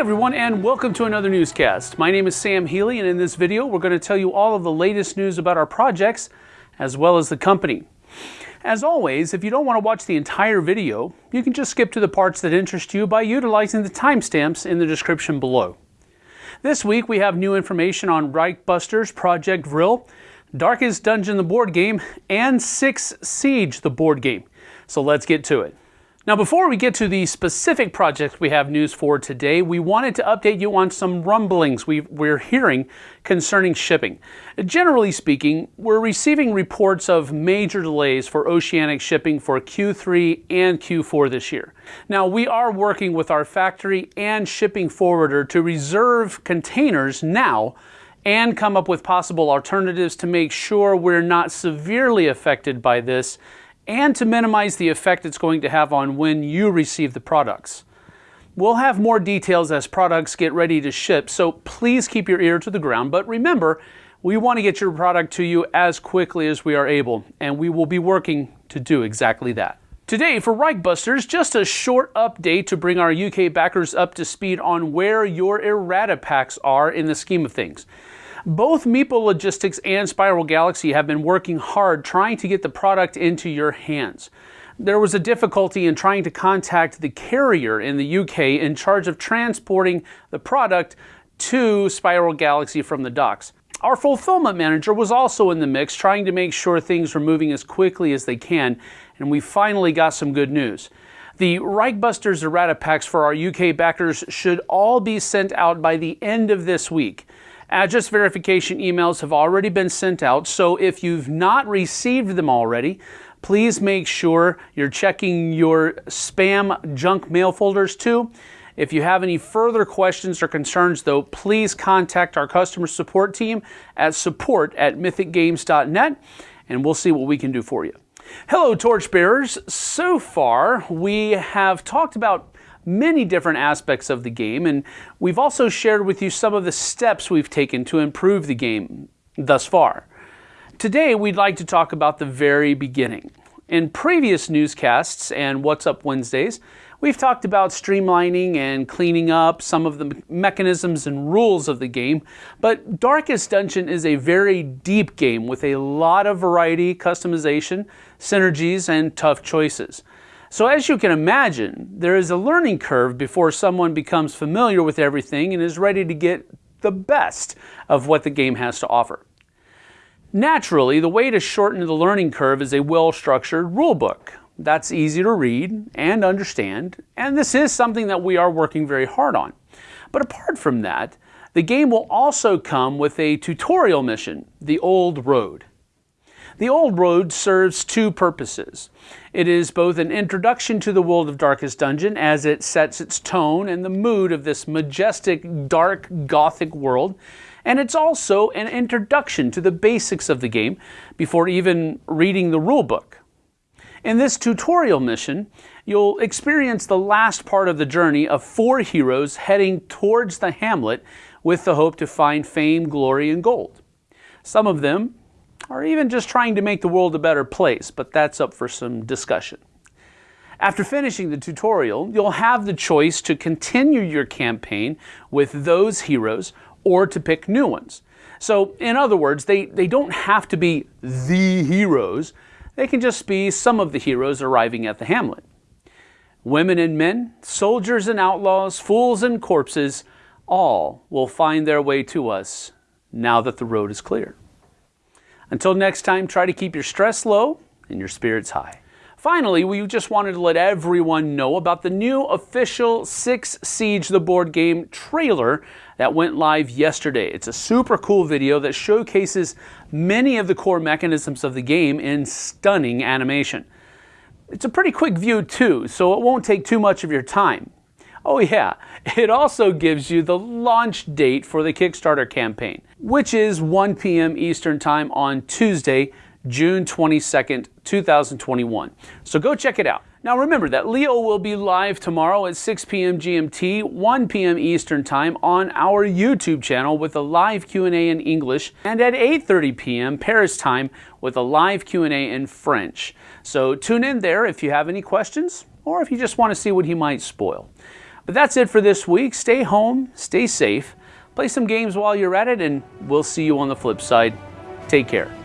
everyone, and welcome to another newscast. My name is Sam Healy, and in this video, we're going to tell you all of the latest news about our projects as well as the company. As always, if you don't want to watch the entire video, you can just skip to the parts that interest you by utilizing the timestamps in the description below. This week, we have new information on Reichbusters Project Vril, Darkest Dungeon the board game, and Six Siege the board game. So let's get to it. Now, before we get to the specific projects we have news for today, we wanted to update you on some rumblings we are hearing concerning shipping. Generally speaking, we're receiving reports of major delays for oceanic shipping for Q3 and Q4 this year. Now, we are working with our factory and shipping forwarder to reserve containers now and come up with possible alternatives to make sure we're not severely affected by this and to minimize the effect it's going to have on when you receive the products. We'll have more details as products get ready to ship, so please keep your ear to the ground. But remember, we want to get your product to you as quickly as we are able, and we will be working to do exactly that. Today for Reichbusters, just a short update to bring our UK backers up to speed on where your errata packs are in the scheme of things. Both Meeple Logistics and Spiral Galaxy have been working hard trying to get the product into your hands. There was a difficulty in trying to contact the carrier in the UK in charge of transporting the product to Spiral Galaxy from the docks. Our fulfillment manager was also in the mix, trying to make sure things were moving as quickly as they can, and we finally got some good news. The Reichbusters errata packs for our UK backers should all be sent out by the end of this week. Address verification emails have already been sent out, so if you've not received them already, please make sure you're checking your spam junk mail folders too. If you have any further questions or concerns, though, please contact our customer support team at support at mythicgames.net and we'll see what we can do for you. Hello, torchbearers. So far, we have talked about many different aspects of the game, and we've also shared with you some of the steps we've taken to improve the game thus far. Today, we'd like to talk about the very beginning. In previous newscasts and What's Up Wednesdays, we've talked about streamlining and cleaning up some of the mechanisms and rules of the game, but Darkest Dungeon is a very deep game with a lot of variety, customization, synergies, and tough choices. So as you can imagine, there is a learning curve before someone becomes familiar with everything and is ready to get the best of what the game has to offer. Naturally, the way to shorten the learning curve is a well-structured rulebook. That's easy to read and understand, and this is something that we are working very hard on. But apart from that, the game will also come with a tutorial mission, The Old Road. The Old Road serves two purposes. It is both an introduction to the world of Darkest Dungeon as it sets its tone and the mood of this majestic, dark, gothic world, and it's also an introduction to the basics of the game before even reading the rulebook. In this tutorial mission, you'll experience the last part of the journey of four heroes heading towards the hamlet with the hope to find fame, glory, and gold. Some of them or even just trying to make the world a better place, but that's up for some discussion. After finishing the tutorial, you'll have the choice to continue your campaign with those heroes or to pick new ones. So, in other words, they, they don't have to be the heroes, they can just be some of the heroes arriving at the hamlet. Women and men, soldiers and outlaws, fools and corpses, all will find their way to us now that the road is clear. Until next time, try to keep your stress low and your spirits high. Finally, we just wanted to let everyone know about the new official Six Siege the board game trailer that went live yesterday. It's a super cool video that showcases many of the core mechanisms of the game in stunning animation. It's a pretty quick view too, so it won't take too much of your time. Oh yeah, it also gives you the launch date for the Kickstarter campaign, which is 1 p.m. Eastern Time on Tuesday, June 22nd, 2021. So go check it out. Now remember that Leo will be live tomorrow at 6 p.m. GMT, 1 p.m. Eastern Time on our YouTube channel with a live Q&A in English and at 8:30 p.m. Paris time with a live Q&A in French. So tune in there if you have any questions or if you just want to see what he might spoil. But that's it for this week. Stay home, stay safe, play some games while you're at it, and we'll see you on the flip side. Take care.